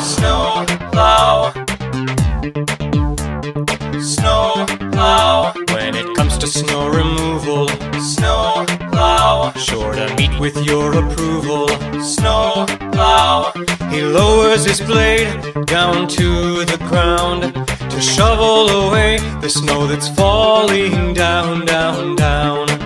Snow plow. Snow plow. When it comes to snow removal, snow plow. Sure to meet with your approval, snow plow. He lowers his blade down to the ground to shovel away the snow that's falling down, down, down.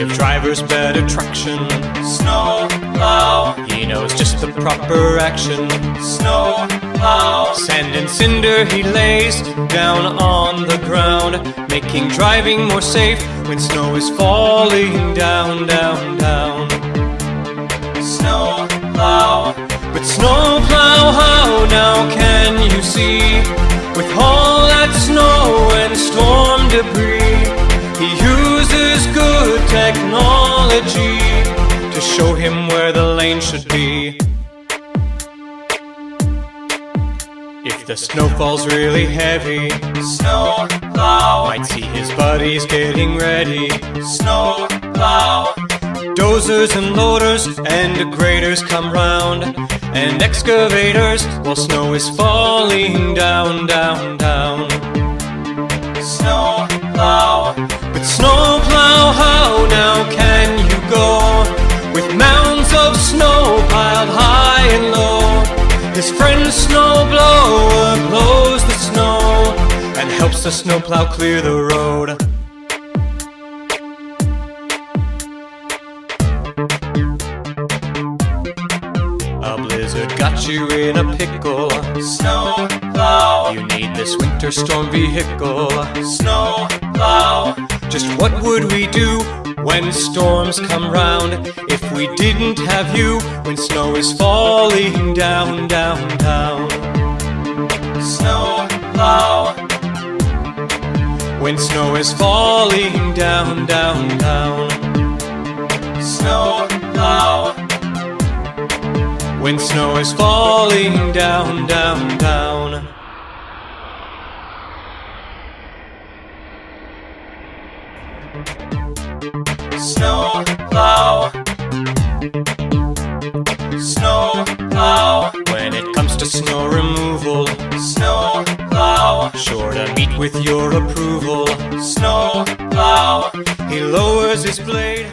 Give drivers better traction, Snow plow. he knows just the proper action. Snow plow. Sand and cinder he lays down on the ground, making driving more safe when snow is falling down, down, down. Snow plow. But snowplow, how now can you see? Him where the lane should be. If the snow falls really heavy, Snow plow. might see his buddies getting ready. Snow plow. Dozers and loaders and graders come round, and excavators while snow is falling down, down, down. Snow plow. But snowplow, snowblower blows the snow and helps the snowplow clear the road. A blizzard got you in a pickle. Snowplow. You need this winter storm vehicle. Snowplow. Just what would we do when storms come round if we didn't have you when snow is falling down, down, down? Snow plow. When snow is falling down, down, down. Snow plow. When snow is falling down, down, down. Snow plow. Snow plow. When it comes to snow removal, Snow plow. sure to meet with your approval. Snow plow. He lowers his blade